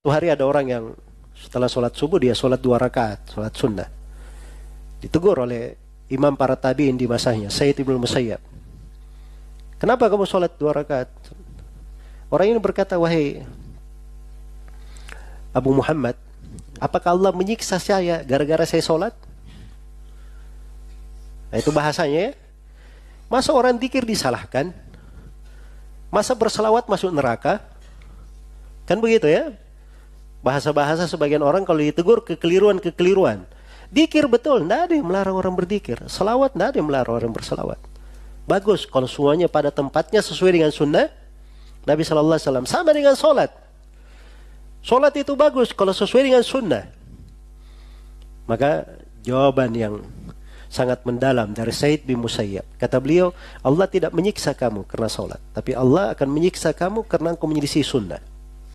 Suatu hari ada orang yang setelah sholat subuh dia sholat dua rakaat, sholat sunnah. Ditegur oleh imam para tabiin di masanya, Sayyid Ibnu Musayyab. Kenapa kamu sholat dua rakaat? Orang ini berkata, wahai Abu Muhammad, apakah Allah menyiksa saya gara-gara saya sholat? Nah, itu bahasanya ya. Masa orang dikir disalahkan? Masa berselawat masuk neraka? Kan begitu ya? Bahasa-bahasa sebagian orang kalau ditegur kekeliruan-kekeliruan. Dikir betul, tidak ada yang melarang orang berdikir. Selawat, tidak ada yang melarang orang berselawat. Bagus kalau semuanya pada tempatnya sesuai dengan sunnah Nabi Shallallahu Wasallam. Sama dengan solat. Solat itu bagus kalau sesuai dengan sunnah. Maka jawaban yang sangat mendalam dari Said bin Musayyab. Kata beliau, Allah tidak menyiksa kamu karena solat. Tapi Allah akan menyiksa kamu karena engkau menyelisih sunnah.